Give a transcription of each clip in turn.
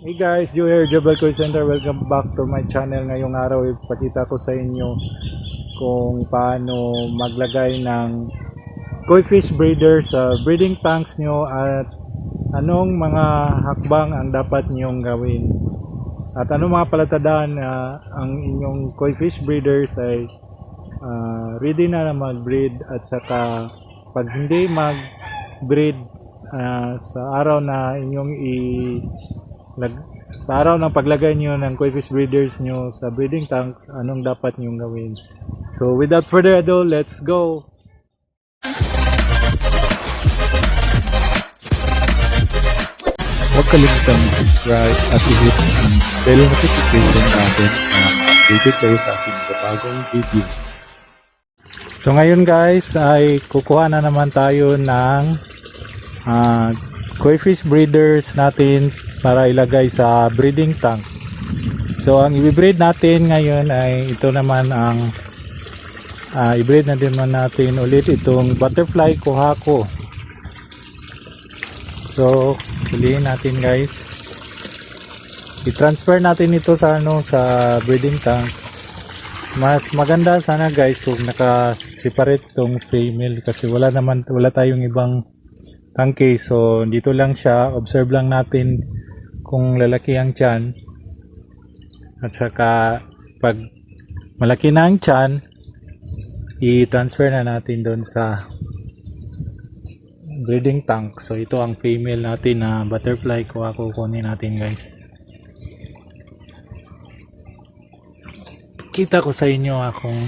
Hey guys, Joe here, Jobel Coin Center. Welcome back to my channel. Ngayong araw, ipakita ko sa inyo kung paano maglagay ng koi fish breeder sa breeding tanks nyo at anong mga hakbang ang dapat nyong gawin. At anong mga palatandaan na ang inyong koi fish breeders ay ah, ready na na mag-breed at saka pag hindi mag-breed ah, sa araw na inyong i lag, sa araw ng paglagay nyo ng koi fish breeders nyo sa breeding tanks, anong dapat nyong gawin. So without further ado, let's go! Huwag kalimutan mag-subscribe at i-hit ang bell notification button para ma-update kayo sa ating bagong videos. So ngayon guys ay kukuha na naman tayo ng ah, koi fish breeders natin para ilagay sa breeding tank. So ang i-breed natin ngayon ay ito naman ang ah, i-breed na din natin ulit itong butterfly kuhako. So piliin natin guys. I-transfer natin ito sa ano sa breeding tank mas maganda sana guys kung naka-separate tong female kasi wala naman wala tayong ibang tangke so dito lang siya observe lang natin kung lalaki ang tiyan at saka pag malaki na ang tiyan i-transfer na natin doon sa breeding tank. So ito ang female natin na butterfly. Kuha kukunin natin guys. Kita ko sa inyo ah, kung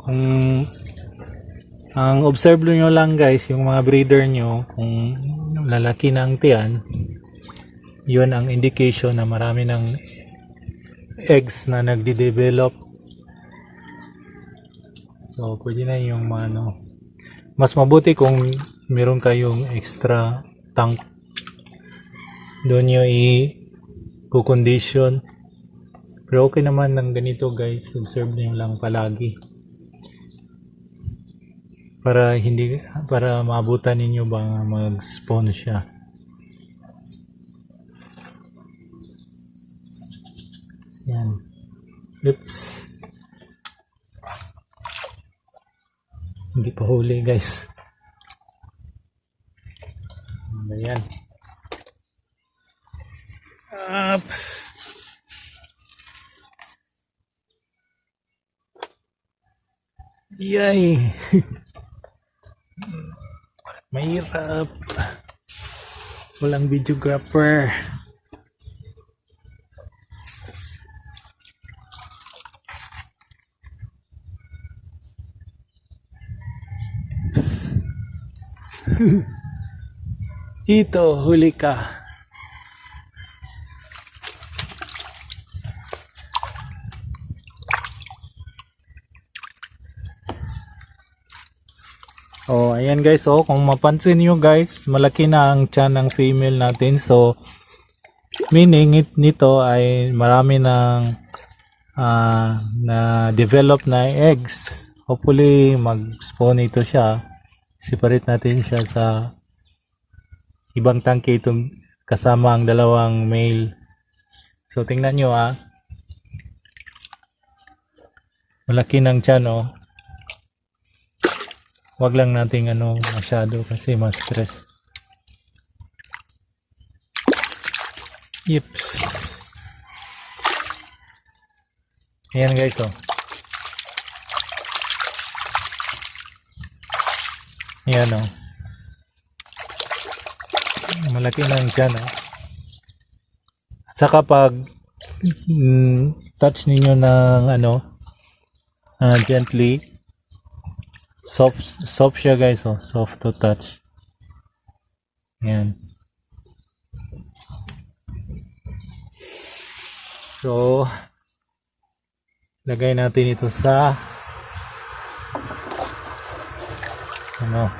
kung ang observe nyo lang guys yung mga breeder nyo kung lalaki na ang tiyan yun ang indication na marami ng eggs na nagde-develop. So pwede na yung ano mas mabuti kung meron kayong extra tank. Doon nyo i condition pero okay naman ng ganito guys. Observe nyo lang palagi para hindi para maabutan ninyo ba mag spawn siya? Yan. Oops. Hindi pa huli guys. Ayan. Ups. Yay! Mahirap. Walang videographer. Ito, huli ka. Oh, ayan guys, oh, kung mapansin niyo guys, malaki na ang tiyan ng female natin. So, meaning it, nito ay marami ng ah, na develop na eggs. Hopefully, mag-spawn ito siya. Separate natin siya sa ibang tangke itong kasama ang dalawang male. So, tingnan nyo ah. Malaki ng tiyan oh wag lang nating ano masyado kasi mas stress. Yips. Ayan guys oh. Ayan oh. Malaki na tiyan oh. At saka pag mm, touch ninyo ng ano ah, gently soft soft siya guys oh. Soft to touch. Yan. So lagay natin ito sa ano?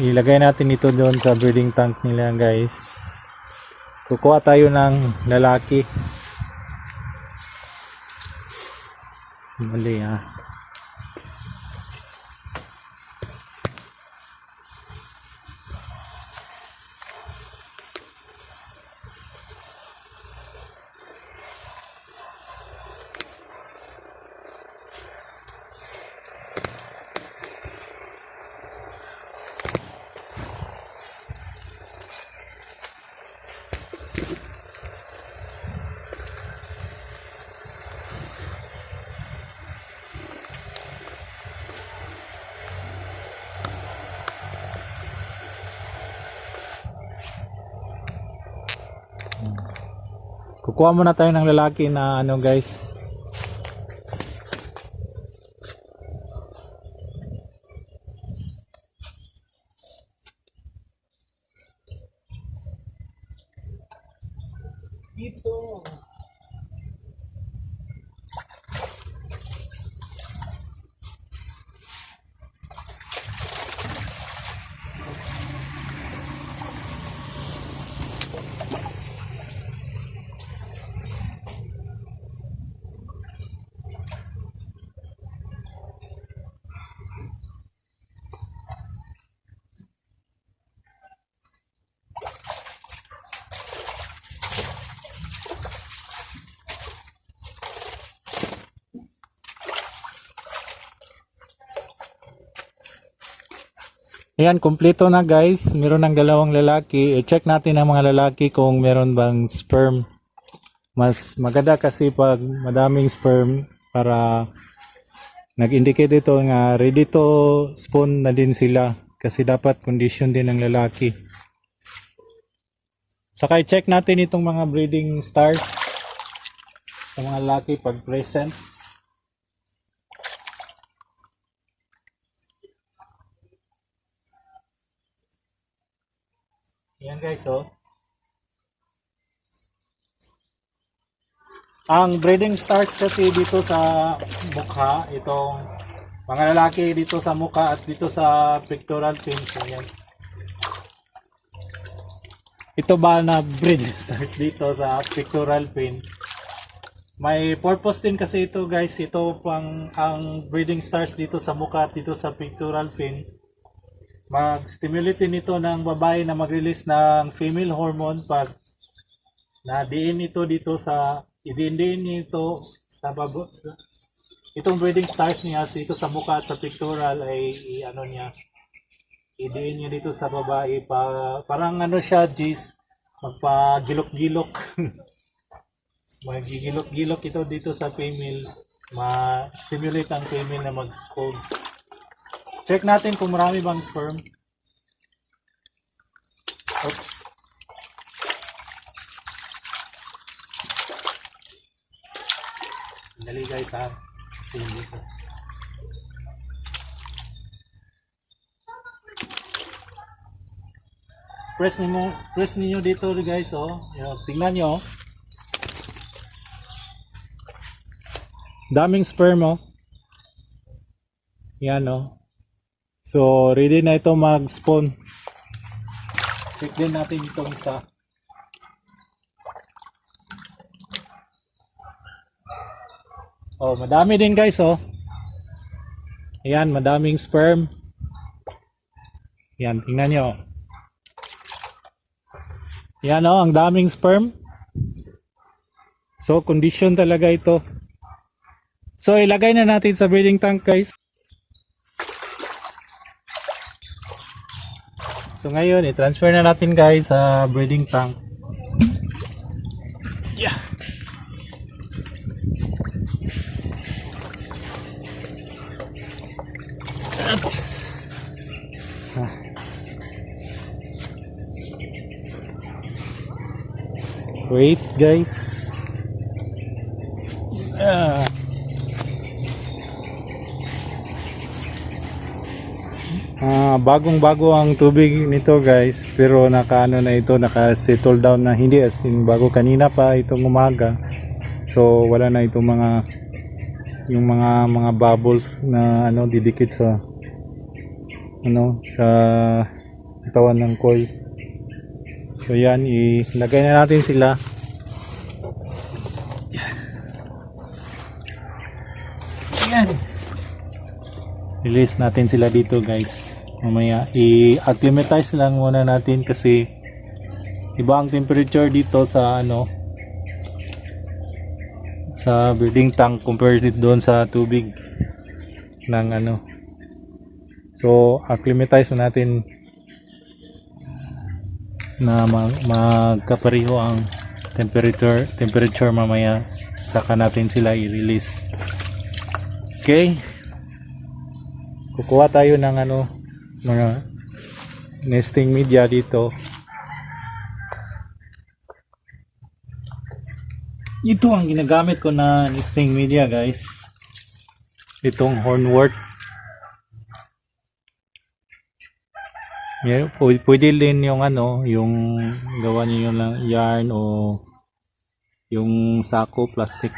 Ilagay natin ito doon sa breeding tank nila guys. Kukuha tayo ng lalaki mali ah Kukuha muna tayo ng lalaki na ano guys. Ayan, kumpleto na guys. Meron ng dalawang lalaki. I-check natin ang mga lalaki kung meron bang sperm. Mas maganda kasi pag madaming sperm para nag-indicate ito nga ready to spawn na din sila. Kasi dapat condition din ng lalaki. Saka i-check natin itong mga breeding stars sa mga lalaki pag present. Yan guys, oh. Ang breeding stars kasi dito sa mukha, itong mga lalaki dito sa mukha at dito sa pectoral fin. So, yan. Ito ba na breeding stars dito sa pectoral fin? May purpose din kasi ito guys. Ito pang ang breeding stars dito sa mukha at dito sa pectoral fin mag-stimulate din ito ng babae na mag-release ng female hormone pag na-diin ito dito sa idiin ito sa babo sa, itong breeding stars niya so ito sa mukha at sa pictorial ay ano niya idiin niya dito sa babae. Pa, parang ano siya Jis magpagilok-gilok. Magigilok-gilok ito dito sa female. Ma-stimulate ang female na mag-scold Check natin kung marami bang sperm. Oops. Dali guys ha. Kasi hindi ko. Press niyo, press niyo dito guys oh. Yan, tingnan niyo. Daming sperm oh. Yan oh. So, ready na ito mag-spawn. Check din natin itong isa. Oh, madami din guys, oh. Ayan, madaming sperm. Yan, tingnan nyo. Yan, oh, ang daming sperm. So, condition talaga ito. So, ilagay na natin sa breeding tank, guys. So ngayon, i-transfer na natin guys sa breeding tank. Yeah. Ah. Wait guys. Ah. Ah, bagong-bago ang tubig nito guys, pero nakaano na ito, naka-settle down na hindi as in bago kanina pa itong umaga. So wala na itong mga yung mga mga bubbles na ano didikit sa ano sa katawan ng koi. So yan, ilagay na natin sila. Yan. Release natin sila dito guys. Mamaya i-acclimatize lang muna natin kasi iba ang temperature dito sa ano sa breeding tank compared doon sa tubig ng ano. So acclimatize natin na mag magkapareho ang temperature temperature mamaya saka natin sila i-release. Okay? Kukuha tayo ng ano mga nesting media dito. Ito ang ginagamit ko na listing media guys. Itong hornwort. Yeah, pwede, din yung ano, yung gawa niyo yung lang yarn o yung sako plastic.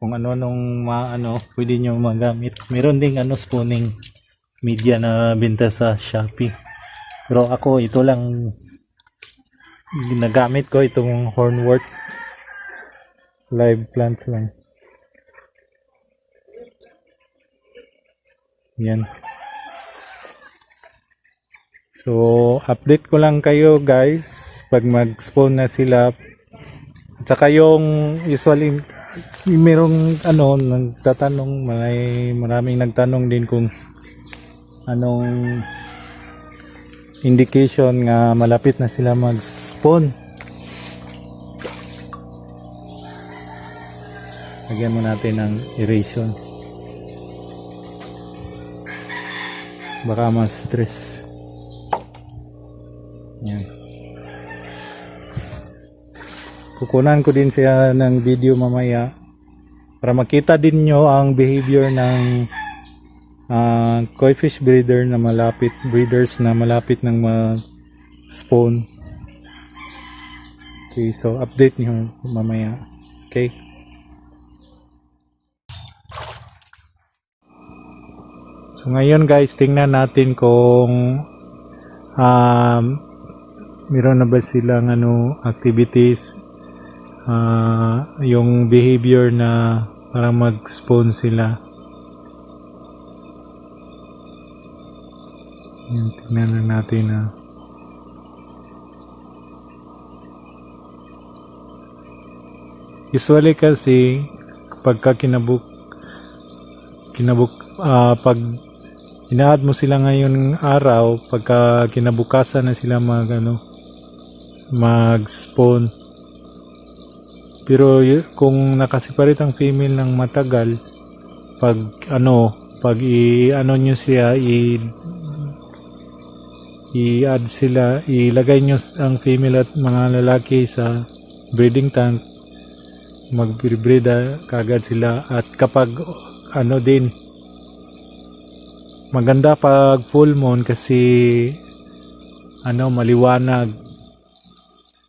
Kung ano nung mga ano, pwede niyo magamit. Meron ding ano spooning media na binta sa Shopee. Pero ako ito lang ginagamit ko itong hornwort live plants lang. Yan. So, update ko lang kayo guys pag mag-spawn na sila. At saka yung usually merong ano nagtatanong may maraming nagtanong din kung anong indication nga malapit na sila mag-spawn. Lagyan mo natin ng eration. Baka mas stress. Yan. Kukunan ko din siya ng video mamaya para makita din nyo ang behavior ng ah, koi fish breeder na malapit breeders na malapit ng ma-spawn. Okay, so update nyo mamaya. Okay. So ngayon guys, tingnan natin kung um, meron na ba silang ano activities ah, yung behavior na parang mag-spawn sila. Yan, tingnan lang natin ah. Usually kasi pagka kinabuk kinabuk ah, pag inaad mo sila ngayon araw pagka kinabukasan na sila mag ano mag-spawn pero y- kung nakasiparit ang female ng matagal pag ano pag i ano nyo siya i i-add sila ilagay nyo ang female at mga lalaki sa breeding tank. Mag-breed kagad sila. At kapag ano din maganda pag full moon kasi ano maliwanag.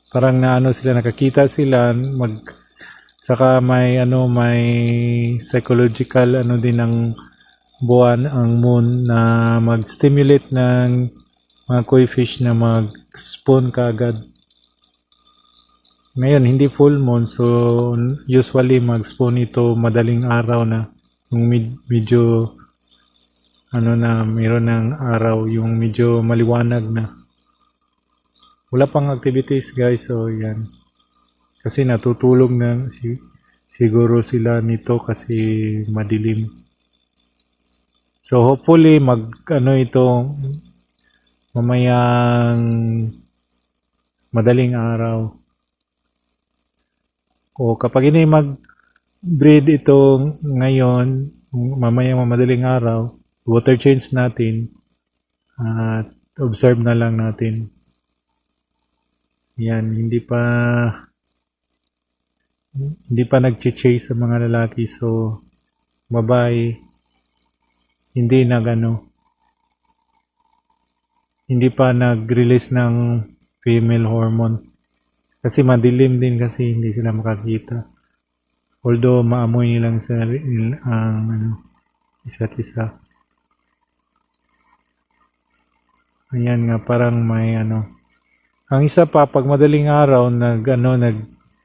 Parang na ano sila nakakita sila mag saka may ano may psychological ano din ng buwan ang moon na mag-stimulate ng mga koi fish na mag-spawn kaagad ngayon hindi full moon so usually mag-spawn ito madaling araw na. Yung med- medyo ano na mayroon ng araw yung medyo maliwanag na. Wala pang activities guys so yan. Kasi natutulog na si, siguro sila nito kasi madilim. So hopefully mag ano ito mamayang madaling araw. O kapag ini mag breed ito ngayon mamayang madaling araw water change natin at observe na lang natin. Yan hindi pa hindi pa nag-chase sa mga lalaki so babae hindi nag ano hindi pa nag-release ng female hormone kasi madilim din kasi hindi sila makakita although maamoy nilang sa ang ano isa't isa Ayan nga, parang may ano. Ang isa pa, pag madaling araw, nag, ano, nag,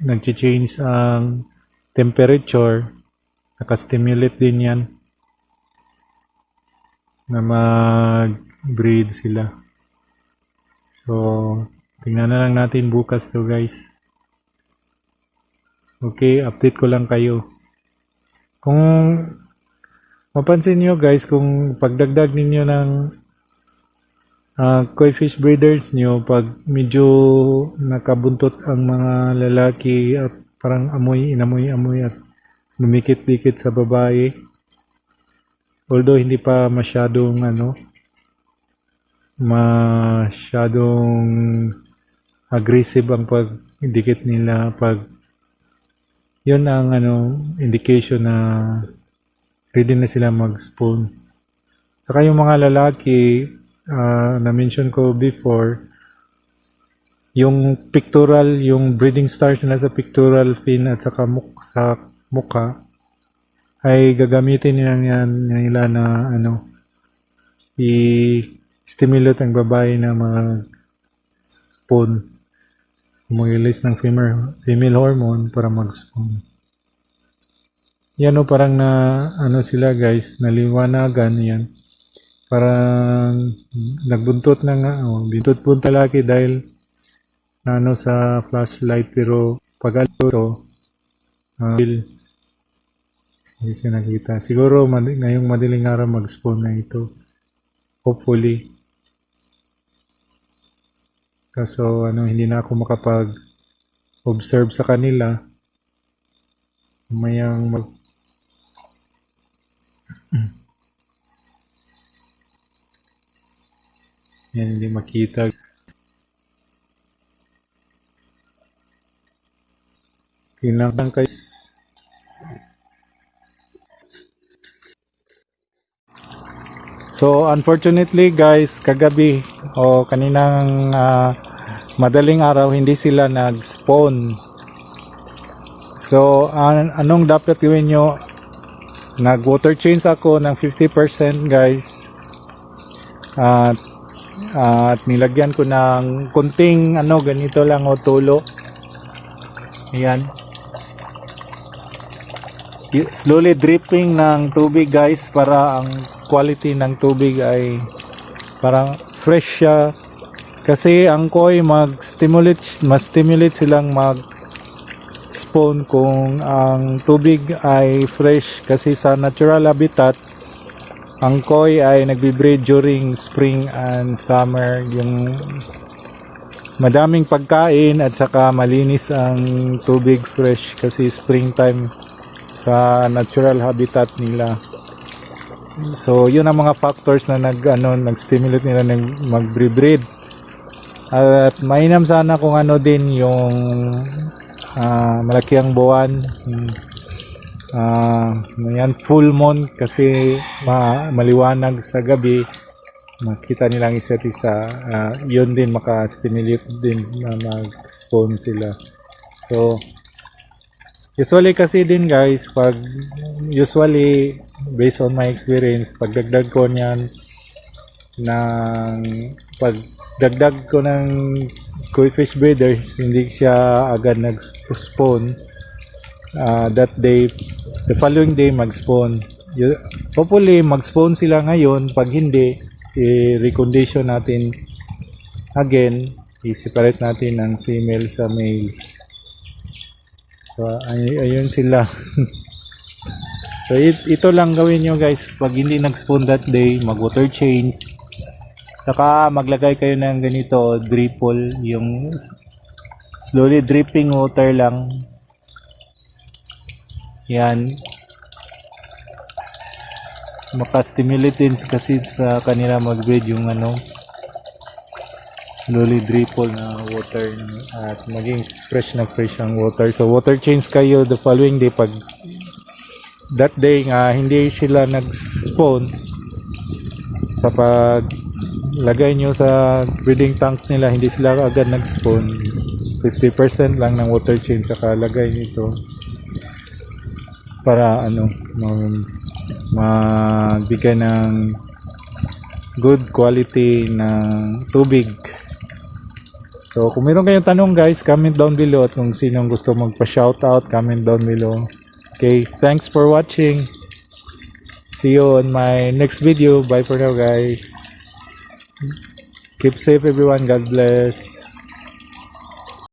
nag-change ang temperature, nakastimulate din yan na mag-breed sila. So, tingnan na lang natin bukas to guys. Okay, update ko lang kayo. Kung mapansin nyo guys, kung pagdagdag ninyo ng Ah, koi fish breeders nyo pag medyo nakabuntot ang mga lalaki at parang amoy, inamoy-amoy at lumikit-likit sa babae. Although hindi pa masyadong ano masyadong aggressive ang pag dikit nila pag yun ang ano indication na ready na sila mag-spawn. Saka yung mga lalaki ah, na mention ko before yung pictorial, yung breeding stars nila sa pictorial fin at saka muk sa mukha ay gagamitin nila nila na ano i-stimulate ang babae na mag spawn mag-release ng female, female hormone para mag-spawn. Yan o parang na ano sila guys, naliwanagan yan. Parang nagbuntot na nga, oh, bintot po talaki dahil ano sa flashlight pero pag alto uh, hindi siya nakita. Siguro mad- ngayong madaling araw mag-spawn na ito. Hopefully. Kaso ano, hindi na ako makapag observe sa kanila. Mayang mag Yan, hindi makita. Kailangan kayo So unfortunately guys, kagabi o kaninang ah, madaling araw hindi sila nag-spawn. So an- anong dapat gawin nyo? Nag-water change ako ng 50% guys. At at nilagyan ko ng kunting ano ganito lang o tulo. Ayan. Slowly dripping ng tubig guys para ang quality ng tubig ay parang fresh siya. Kasi ang koi mag-stimulate mas stimulate silang mag spawn kung ang tubig ay fresh. Kasi sa natural habitat ang koi ay nagbe-breed during spring and summer. Yung madaming pagkain at saka malinis ang tubig fresh kasi springtime sa natural habitat nila So, yun ang mga factors na nag ano, nag-stimulate nila ng mag-breed. At mainam sana kung ano din yung ah, malaki ang buwan. Hmm. Ah, yan full moon kasi ma maliwanag sa gabi. Makita nilang isa't isa. Ah, yun din maka-stimulate din na mag-spawn sila. So, Usually kasi din guys, pag usually based on my experience, pag dagdag ko niyan ng pag dagdag ko ng koi fish breeders, hindi siya agad nag-spawn. Ah, that day, the following day mag-spawn. Hopefully mag-spawn sila ngayon. Pag hindi, i-recondition natin again. I-separate natin ang female sa males. So, ay, ayun sila. so, it- ito lang gawin nyo guys. Pag hindi nag-spawn that day, mag-water change. Saka maglagay kayo ng ganito, dripple. Yung slowly dripping water lang. Yan. Maka-stimulate din kasi sa kanila mag-breed yung ano, slowly dripple na water at maging fresh na fresh ang water. So water change kayo the following day pag that day nga hindi sila nag-spawn. Kapag lagay nyo sa breeding tank nila hindi sila agad nag-spawn. 50% lang ng water change saka lagay nito para ano mag magbigay ng good quality ng tubig So, kung meron kayong tanong guys, comment down below at kung sinong gusto magpa-shoutout, comment down below. Okay, thanks for watching. See you on my next video. Bye for now guys. Keep safe everyone. God bless.